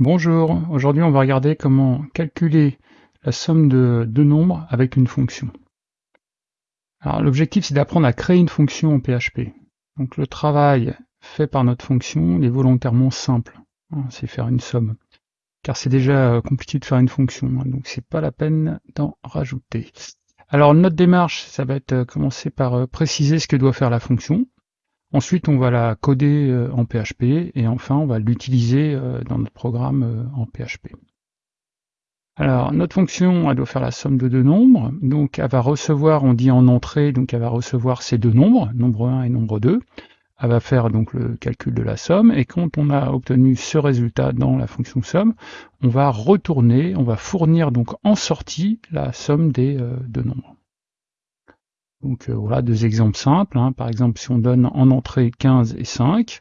Bonjour, aujourd'hui on va regarder comment calculer la somme de deux nombres avec une fonction. Alors l'objectif c'est d'apprendre à créer une fonction en PHP. Donc le travail fait par notre fonction est volontairement simple, hein, c'est faire une somme. Car c'est déjà euh, compliqué de faire une fonction, hein, donc c'est pas la peine d'en rajouter. Alors notre démarche, ça va être euh, commencer par euh, préciser ce que doit faire la fonction. Ensuite, on va la coder euh, en PHP et enfin, on va l'utiliser euh, dans notre programme euh, en PHP. Alors, notre fonction, elle doit faire la somme de deux nombres. Donc, elle va recevoir, on dit en entrée, donc elle va recevoir ces deux nombres, nombre 1 et nombre 2. Elle va faire donc le calcul de la somme et quand on a obtenu ce résultat dans la fonction somme, on va retourner, on va fournir donc en sortie la somme des deux nombres. Donc euh, voilà deux exemples simples. Hein. Par exemple, si on donne en entrée 15 et 5,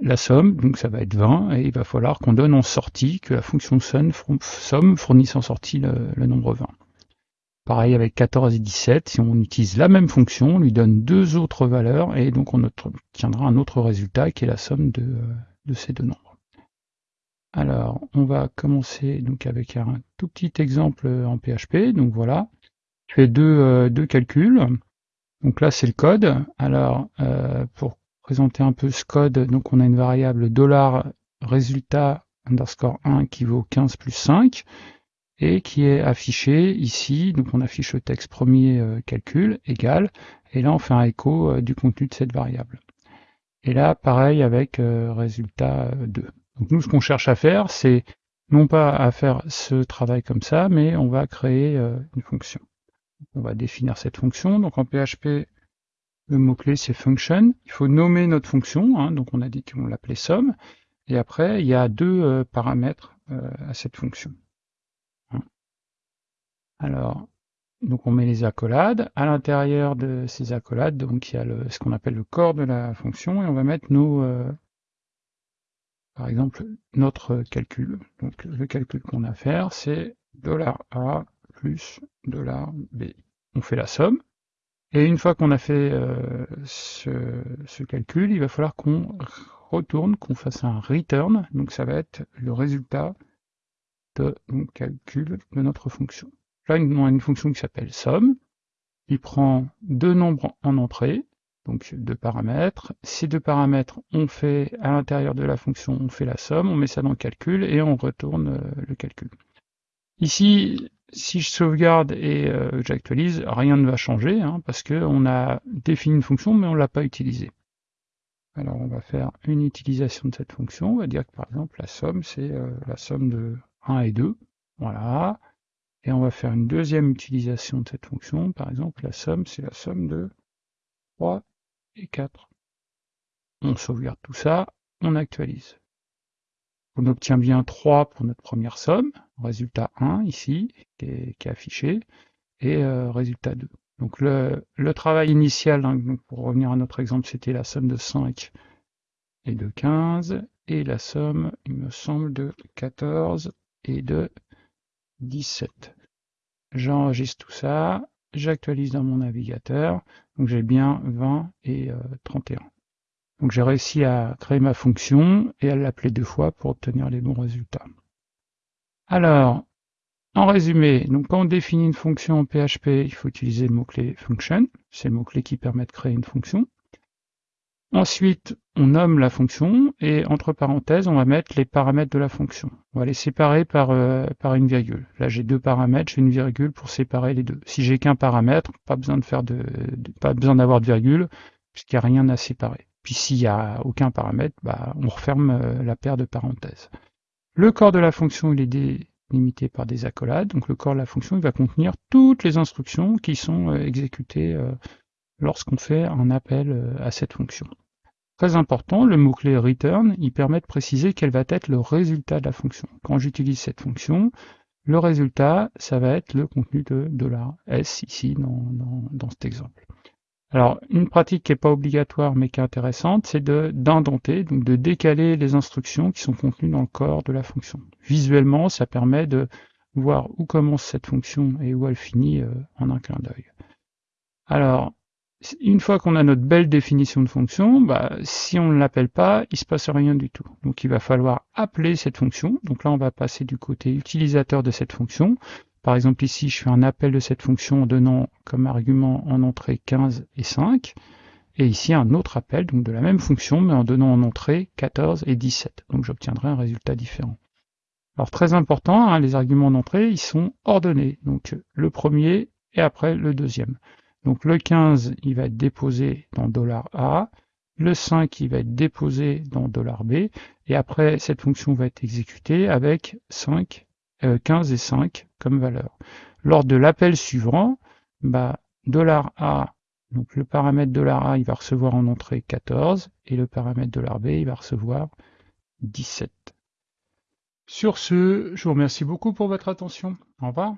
la somme, donc ça va être 20, et il va falloir qu'on donne en sortie, que la fonction somme fournisse en sortie le, nombre 20. Pareil avec 14 et 17, si on utilise la même fonction, on lui donne deux autres valeurs, et donc on obtiendra un autre résultat qui est la somme de, euh, de ces deux nombres. Alors, on va commencer donc avec un tout petit exemple en PHP. Donc voilà, fais deux, euh, deux calculs. Donc là, c'est le code. Alors, euh, pour présenter un peu ce code, donc on a une variable dollar résultat underscore 1 qui vaut 15 plus 5 et qui est affiché ici. Donc on affiche le texte premier euh, calcul égal et là on fait un écho du contenu de cette variable. Et là, pareil avec résultat 2. Donc nous, ce qu'on cherche à faire, c'est non pas à faire ce travail comme ça, mais on va créer une fonction. On va définir cette fonction. Donc en PHP, le mot-clé c'est function. Il faut nommer notre fonction. Hein. donc on a dit qu'on l'appelait somme. Et après, il y a deux euh, paramètres euh, à cette fonction. Hein. Alors, donc on met les accolades. À l'intérieur de ces accolades, donc il y a ce qu'on appelle le corps de la fonction, et on va mettre nos, euh, par exemple, notre calcul. Donc le calcul qu'on a à faire, c'est $a plus $b. On fait la somme. Et une fois qu'on a fait euh, ce, calcul, il va falloir qu'on retourne, qu'on fasse un return. Donc ça va être le résultat de calcul de notre fonction. Là, on a une fonction qui s'appelle somme. Il prend deux nombres en entrée, donc deux paramètres. Ces deux paramètres, on fait à l'intérieur de la fonction, on fait la somme, on met ça dans le calcul et on retourne euh, le calcul. Ici, si je sauvegarde et euh, j'actualise, rien ne va changer, hein, parce qu'on a défini une fonction, mais on ne l'a pas utilisée. Alors on va faire une utilisation de cette fonction, on va dire que par exemple la somme, c'est euh, la somme de 1 et 2, voilà. Et on va faire une deuxième utilisation de cette fonction, par exemple la somme, c'est la somme de 3 et 4. On sauvegarde tout ça, on actualise. On obtient bien 3 pour notre première somme, résultat 1 ici, qui est, affiché, et euh, résultat 2. Donc le, travail initial, hein, pour revenir à notre exemple, c'était la somme de 5 et de 15, et la somme, il me semble, de 14 et de 17. J'enregistre tout ça, j'actualise dans mon navigateur, donc j'ai bien 20 et 31. Donc j'ai réussi à créer ma fonction et à l'appeler deux fois pour obtenir les bons résultats. Alors, en résumé, donc quand on définit une fonction en PHP, il faut utiliser le mot-clé function, c'est le mot-clé qui permet de créer une fonction. Ensuite, on nomme la fonction et entre parenthèses, on va mettre les paramètres de la fonction. On va les séparer par, euh, une virgule. Là, j'ai deux paramètres, j'ai une virgule pour séparer les deux. Si j'ai qu'un paramètre, pas besoin de, pas besoin d'avoir de virgule, puisqu'il n'y a rien à séparer. Puis s'il n'y a aucun paramètre, bah, on referme euh, la paire de parenthèses. Le corps de la fonction est délimité par des accolades, donc le corps de la fonction va contenir toutes les instructions qui sont euh, exécutées euh, lorsqu'on fait un appel à cette fonction. Très important, le mot-clé return, il permet de préciser quel va être le résultat de la fonction. Quand j'utilise cette fonction, le résultat, ça va être le contenu de $s ici dans cet exemple. Alors, une pratique qui n'est pas obligatoire mais qui est intéressante, c'est d'indenter, donc de décaler les instructions qui sont contenues dans le corps de la fonction. Visuellement, ça permet de voir où commence cette fonction et où elle finit euh, en un clin d'œil. Alors, une fois qu'on a notre belle définition de fonction, bah, si on ne l'appelle pas, il se passe rien du tout. Donc il va falloir appeler cette fonction. Donc là, on va passer du côté utilisateur de cette fonction. Par exemple, ici, je fais un appel de cette fonction en donnant comme argument en entrée 15 et 5. Et ici, un autre appel, donc de la même fonction, mais en donnant en entrée 14 et 17. Donc j'obtiendrai un résultat différent. Alors très important, hein, les arguments d'entrée, ils sont ordonnés. Donc le premier et après le deuxième. Donc le 15, il va être déposé dans $A, le 5, il va être déposé dans $B, et après, cette fonction va être exécutée avec 5, 15 euh, et 5 comme valeur. Lors de l'appel suivant, bah, $A, donc le paramètre $A, il va recevoir en entrée 14, et le paramètre $B, il va recevoir 17. Sur ce, je vous remercie beaucoup pour votre attention. Au revoir.